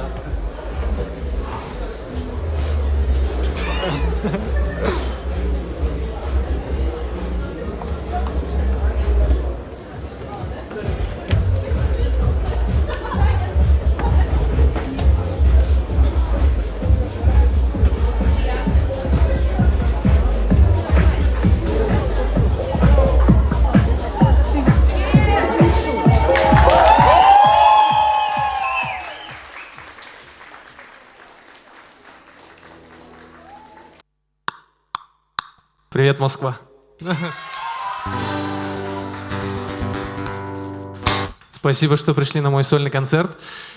감사합니다. Москва. Спасибо, что пришли на мой сольный концерт.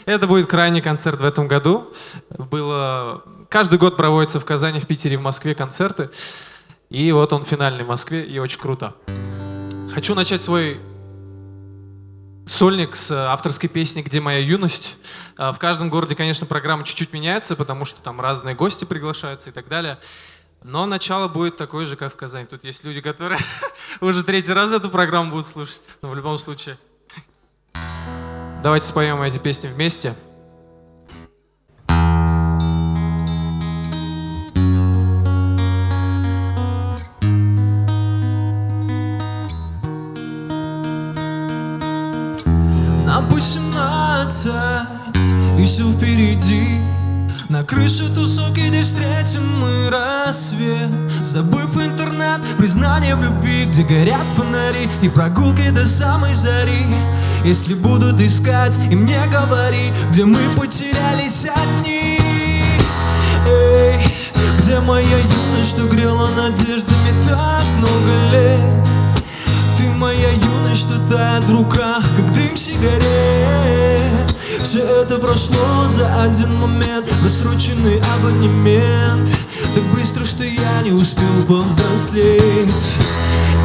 Это будет крайний концерт в этом году. Было... Каждый год проводится в Казани, в Питере, в Москве концерты. И вот он финальный в Москве, и очень круто. Хочу начать свой сольник с авторской песни «Где моя юность?». А, в каждом городе, конечно, программа чуть-чуть меняется, потому что там разные гости приглашаются и так далее. Но начало будет такое же, как в Казани. Тут есть люди, которые уже третий раз эту программу будут слушать. Но в любом случае. Давайте споем эти песни вместе. На крыше тусовки, где встретим мы рассвет. Забыв интернет, признание в любви Где горят фонари и прогулки до самой зари. Если будут искать и мне говори Где мы потерялись одни. Эй, где моя юность, что грела надеждами так много лет Ты моя юность, что тает в руках, как дым сигарет. Все это прошло за один момент Просроченный абонемент. Так быстро, что я не успел повзрослеть.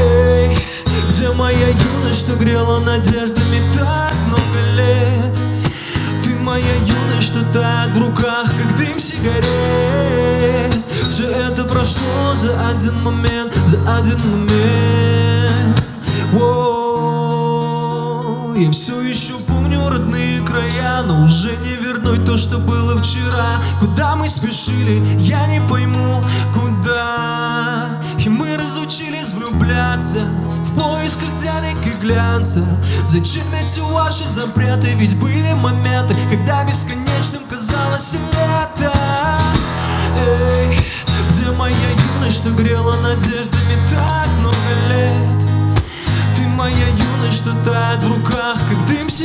Эй, где моя юность, что грела надеждами так много лет? Ты моя юность, что тает в руках, как дым сигарет. Все это прошло за один момент, за один момент я все еще помню родные края Но уже не вернуть то, что было вчера. Куда мы спешили, я не пойму, куда. И мы разучились влюбляться В поисках денег и глянца. Зачем эти ваши запреты? Ведь были моменты, когда бесконечным казалось лето. Эй, где моя юность, что грела надеждами так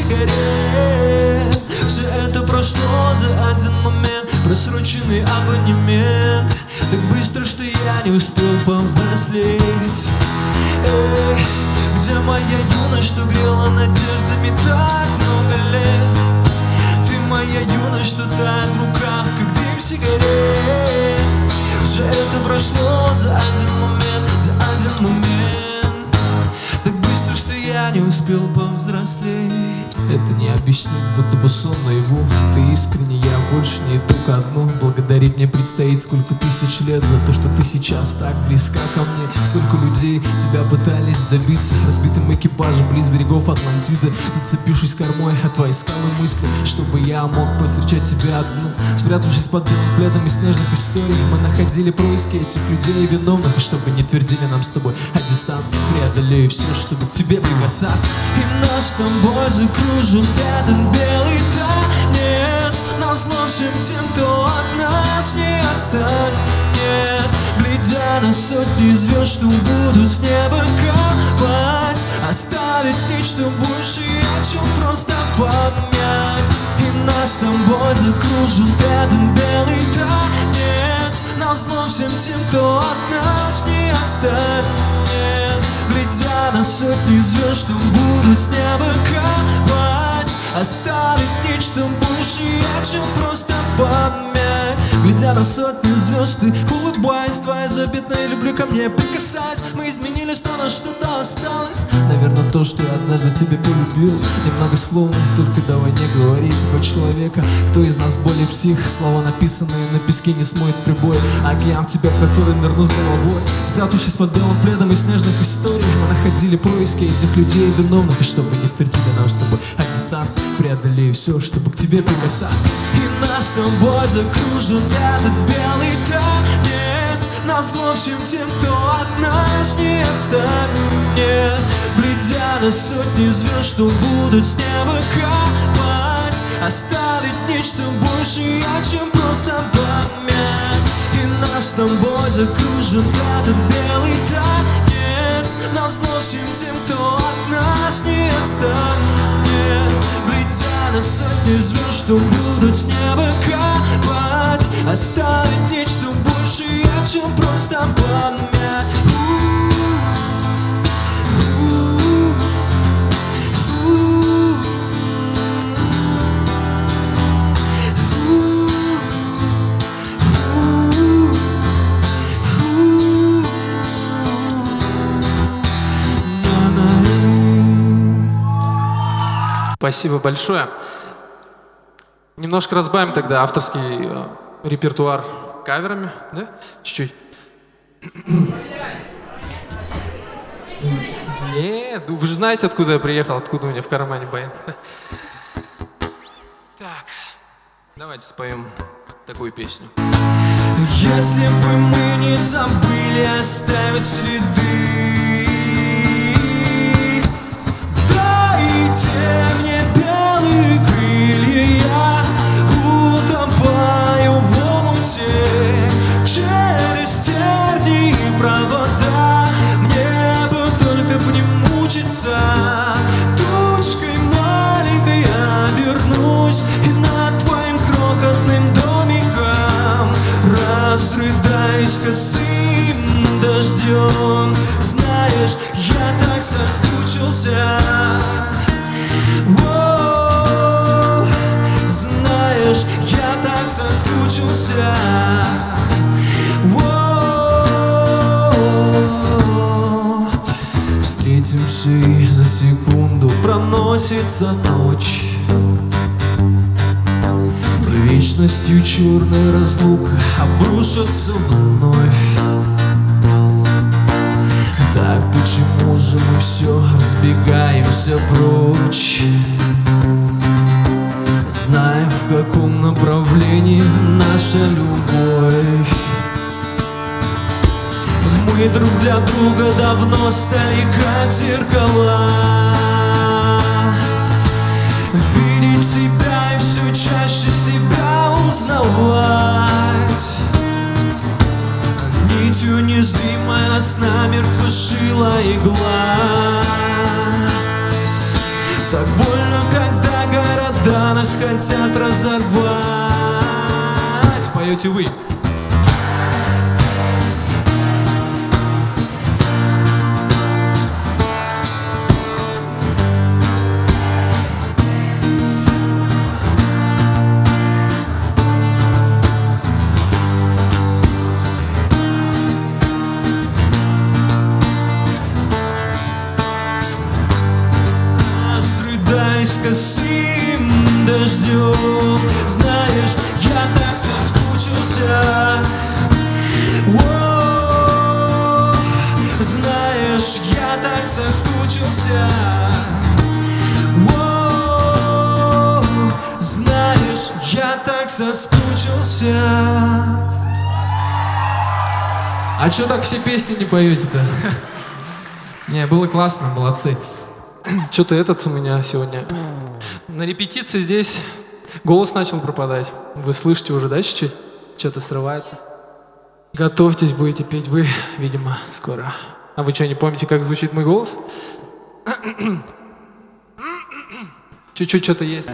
сигарет. Все это прошло за один момент. Просроченный абонемент. Так быстро, что я не успел повзрослеть. Эй, где моя юность, что грела надеждами так много лет? Ты моя юность, что тает в руках, как дым сигарет. Все это прошло за один момент, за один момент я не успел повзрослеть. Это не объяснить, будто бы сон наяву Ты искренне, я больше не иду ко дну. Благодарить мне предстоит сколько тысяч лет За то, что ты сейчас так близка ко мне. Сколько людей тебя пытались добиться. Разбитым экипажем близ берегов Атлантиды. Зацепившись кормой от твоей скалы мысли Чтобы я мог повстречать тебя одну. Спрятавшись под белым пледом из снежных историй Мы находили происки этих людей виновных И чтобы не твердили нам с тобой о дистанции. Преодолею все, чтобы к тебе прикасаться И нас с тобой закружит этот белый танец Назло всем тем, кто от нас не отстанет. Глядя на сотни звезд, что будут с неба капать Оставить нечто большее, чем просто память И нас с тобой закружит этот белый танец Назло всем тем, кто от нас не отстанет Глядя на сотни звезд, что будут с неба капать Оставить нечто большее, чем просто память Глядя на сотни звезд, ты улыбаясь Твоя запятая, люблю ко мне прикасаясь. Мы изменились, но на что-то осталось. Наверное, то, что я однажды тебе полюбил. Немного словно, только давай не говорить Про человека, кто из нас более псих? Слова, написанные на песке, не смоет прибой. Океан тебя, в который нырну с головой. Спрятавшись под белым пледом из снежных историй Мы находили поиски этих людей виновных. И чтобы не твердили нам с тобой о дистанции Преодолею все, чтобы к тебе прикасаться. И нас с тобой закружит этот белый танец. Назло всем тем, кто от нас не отстанет. Глядя на сотни звезд, что будут с неба капать Оставить нечто большее, чем просто память И нас с тобой закружит этот белый танец. Назло всем тем, кто от нас не отстанет на сотни звезд, что будут с неба капать Оставить нечто большее, чем просто память Спасибо большое. Немножко разбавим тогда авторский э, репертуар каверами, да? Чуть-чуть. Нет, вы же знаете, откуда я приехал, откуда у меня в кармане баян. Так, давайте споем такую песню. Если бы мы не забыли оставить следы Дайте мне белые крылья проносится ночь. Вечностью черная разлука обрушится вновь. Так почему же мы все разбегаемся прочь? Зная в каком направлении наша любовь. Мы друг для друга давно стали как зеркала Поете вы Разрыдаясь соскучился Знаешь, я так соскучился А что так все песни не поете-то? Не, было классно, молодцы. Что-то этот у меня сегодня на репетиции здесь голос начал пропадать. Вы слышите уже, да, чуть-чуть? Что-то срывается. Готовьтесь, будете петь вы, видимо, скоро. А вы что, не помните, как звучит мой голос? Чуть-чуть что-то есть.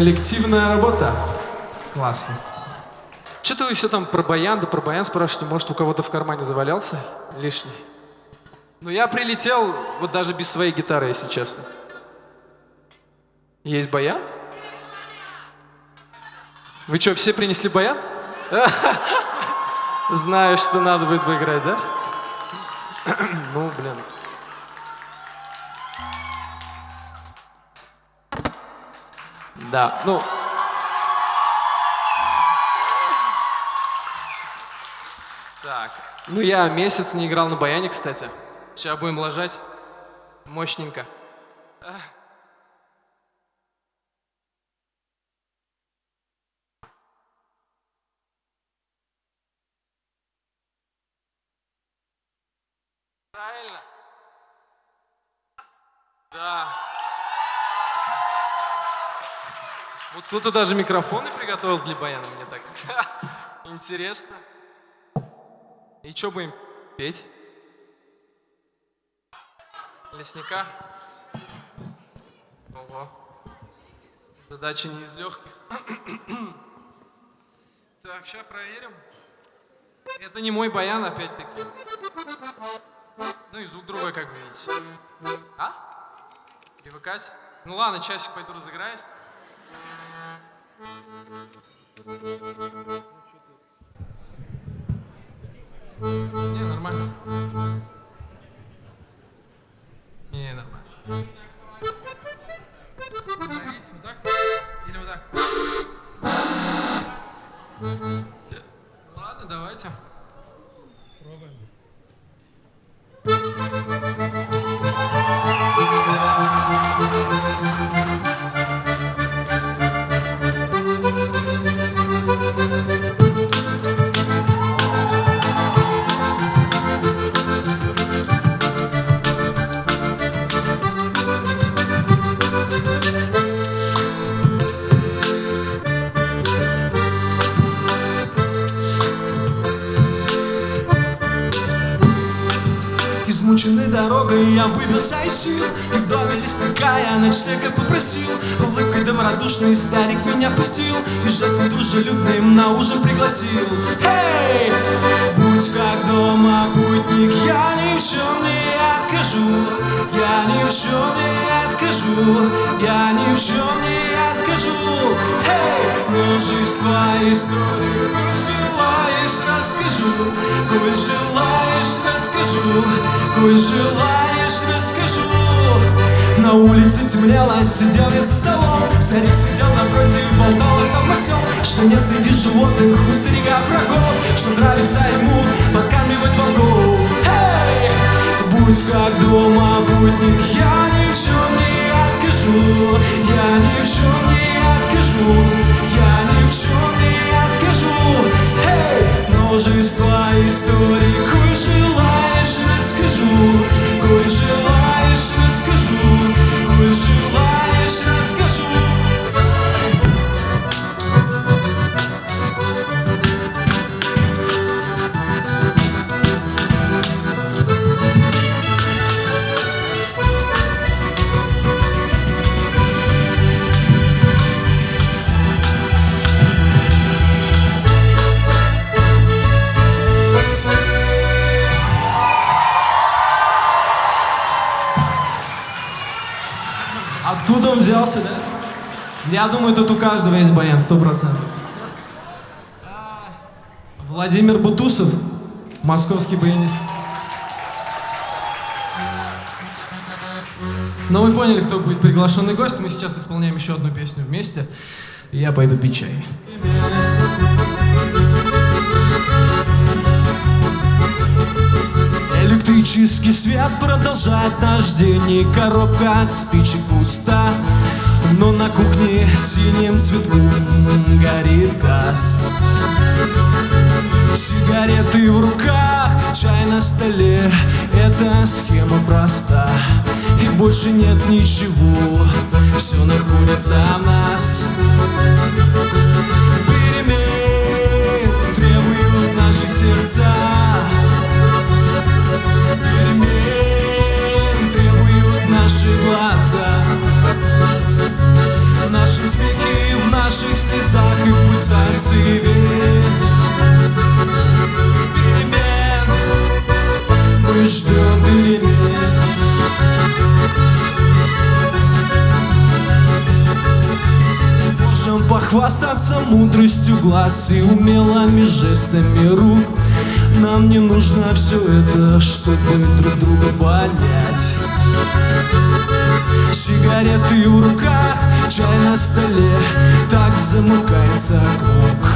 Коллективная работа. Классно. Что-то вы все там про баян, да про баян спрашиваете, может, у кого-то в кармане завалялся лишний? Ну, я прилетел вот даже без своей гитары, если честно. Есть баян? Вы что, все принесли баян? Знаю, что надо будет поиграть, да? Ну, блин. Да, ну... Так, ну я месяц не играл на баяне, кстати. Сейчас будем ложать. Мощненько. Правильно? Да. Вот кто-то даже микрофоны приготовил для баяна, мне так интересно. И что будем петь? Лесника? Ого. Задача не из легких. Так, сейчас проверим. Это не мой баян, опять-таки. Ну и звук другой, как вы видите. А? Привыкать? Ну ладно, часик пойду разыграюсь. Не, нормально. Не, нормально. Давить, вот так? Или вот так? Всё. Ладно, давайте. Пробуем. Лесника я ночлега попросил Улыбкой добродушный старик меня пустил И жестом дружелюбным на ужин пригласил. Эй, будь как дома путник, я ни в чем не откажу Я ни в чем не откажу Я ни в чем не откажу. Эй, множество историй желаешь, расскажу Коль желаешь, расскажу Коль желаешь, расскажу На улице темнело, сидел я за столом Старик сидел напротив, болтал о том о сём Что нет среди животных у старика врагов Что нравится ему подкармливать волков Эй! Будь как дома путник, я ни в чем не откажу Я ни в чем не откажу Я ни в чем не откажу Эй! Множество историй, коль желаешь, расскажу Коль желаешь, расскажу Коль желаешь, он взялся, да? Я думаю, тут у каждого есть баян, сто процентов. Владимир Бутусов, московский баянист. Но вы поняли, кто будет приглашенный гость. Мы сейчас исполняем еще одну песню вместе. Я пойду пить чай. Электрический свет продолжает наш день И коробка от спичек пуста Но на кухне синим цветком горит газ. Сигареты в руках, чай на столе Эта схема проста. И больше нет ничего Все находится в нас. Перемен требуют наши сердца. Перемен требуют наши глаза слезах и в пульсации Перемен Мы ждем перемен Можем похвастаться мудростью глаз и умелыми жестами рук. Нам не нужно все это, чтобы друг друга понять. Сигареты в руках, чай на столе Так замыкается круг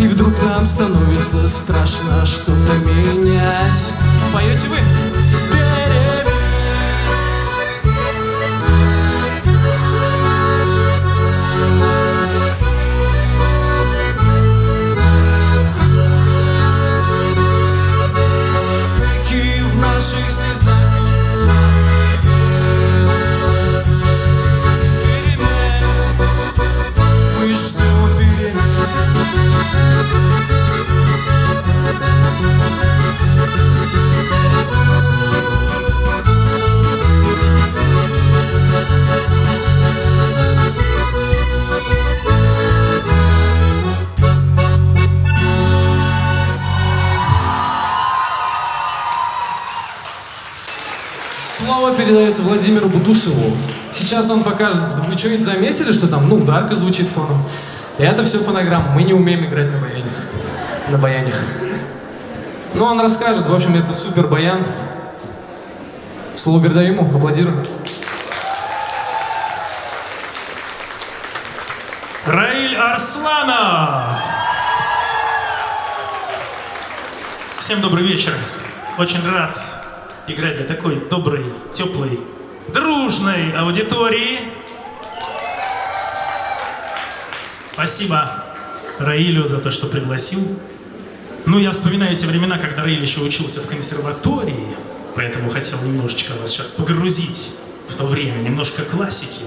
И вдруг нам становится страшно что-то менять Поете вы? Владимиру Бутусову. Сейчас он покажет. Вы что-нибудь заметили, что там, ну, ударка звучит фоном? И это все фонограмма. Мы не умеем играть на баянях. На баянях. Ну, он расскажет. В общем, это супер баян. Слово передаю ему. Аплодируем. Раиль Арсланов! Всем добрый вечер. Очень рад играть для такой доброй, теплой, дружной аудитории. Спасибо Раилю за то, что пригласил. Ну, я вспоминаю те времена, когда Раиль еще учился в консерватории, поэтому хотел немножечко вас сейчас погрузить в то время, немножко классики.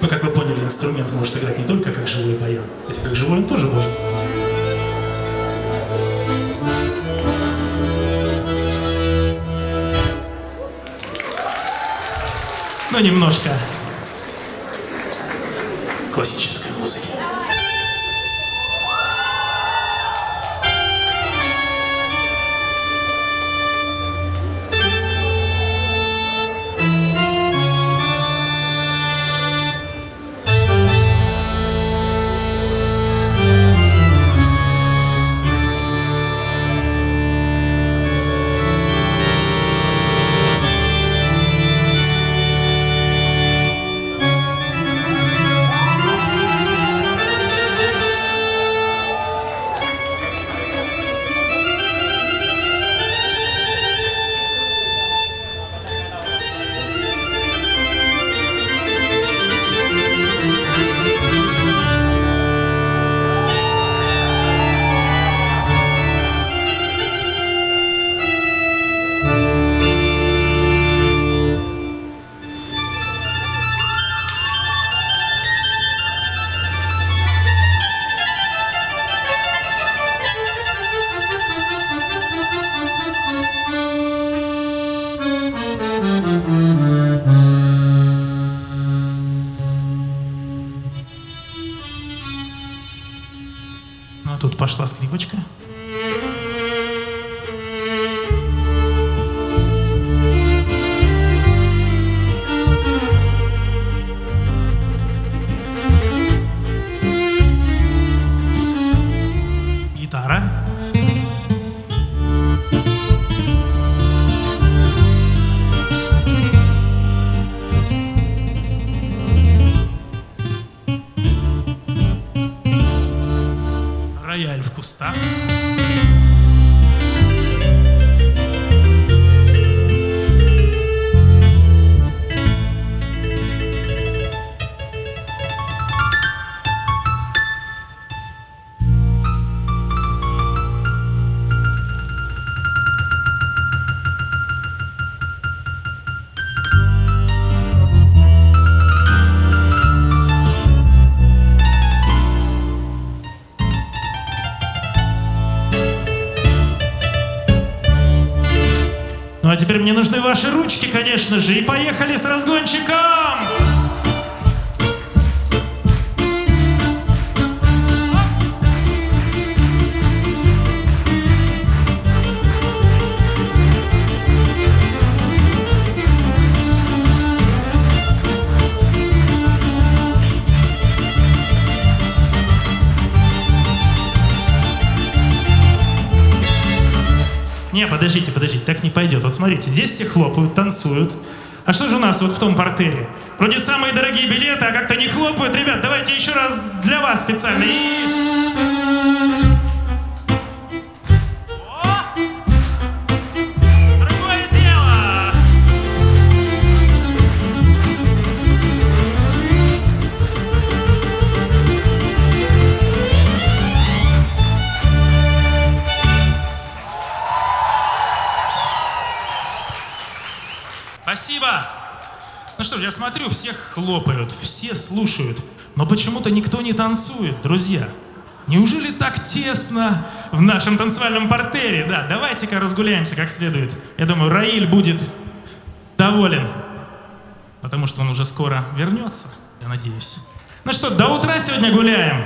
Ну, как вы поняли, инструмент может играть не только как живой баян, ведь как живой он тоже может. Немножко. Классической Ну, а тут пошла скрипочка. Ну а теперь мне нужны ваши ручки, конечно же, и поехали с разгончиком! Подождите, подождите, так не пойдет. Вот смотрите, здесь все хлопают, танцуют. А что же у нас вот в том портере? Вроде самые дорогие билеты, а как-то не хлопают. Ребят, давайте еще раз для вас специально. И... Ну что ж, я смотрю, всех хлопают, все слушают, но почему-то никто не танцует, друзья. Неужели так тесно в нашем танцевальном портере? Да, давайте-ка разгуляемся как следует. Я думаю, Раиль будет доволен, потому что он уже скоро вернется, я надеюсь. Ну что, до утра сегодня гуляем?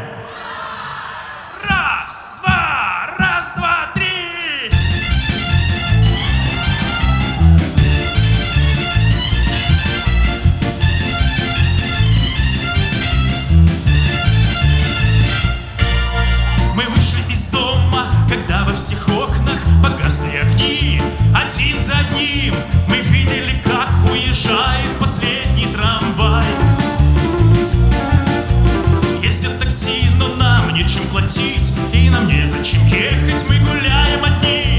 Всех окнах погасли огни. Один за одним мы видели, как уезжает последний трамвай. Ездят такси, но нам нечем платить, и нам незачем ехать, мы гуляем одни.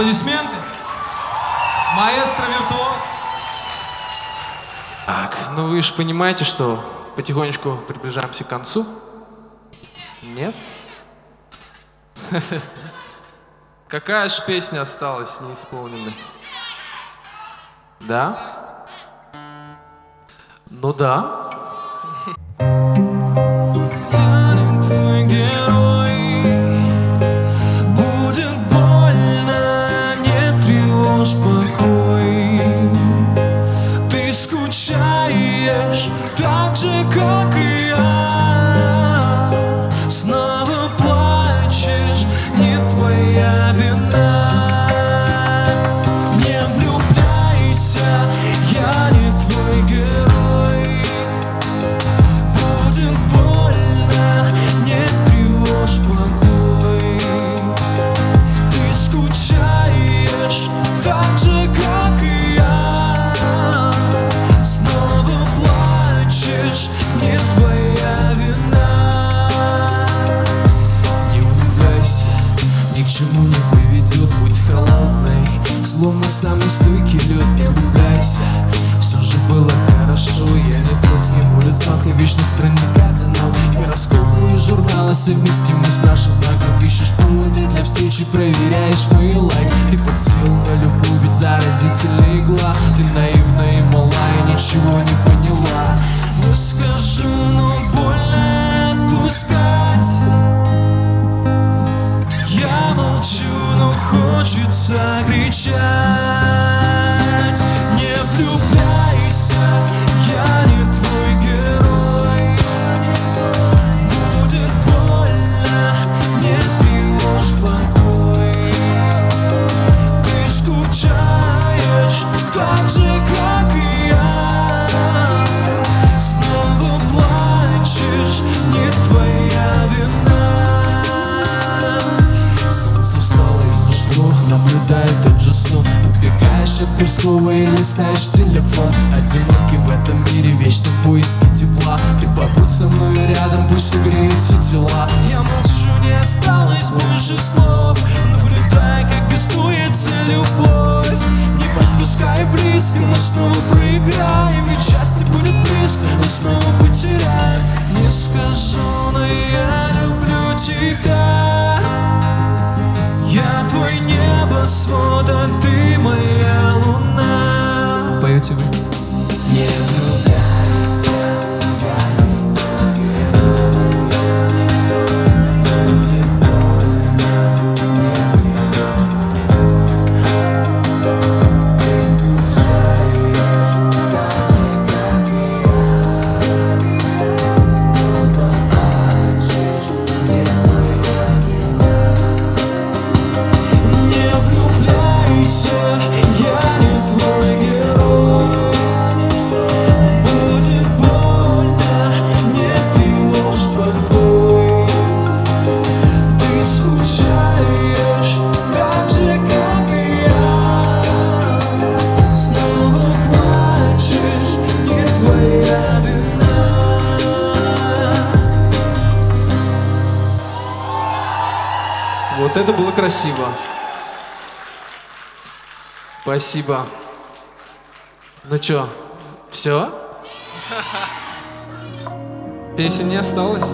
Аплодисменты. Маэстро-виртуоз. Так, ну вы же понимаете, что потихонечку приближаемся к концу. Нет? Какая же песня осталась неисполненной? Да? Ну да. хочется кричать. slow and it's Вот это было красиво. Спасибо. Ну чё, все? Песен не осталось?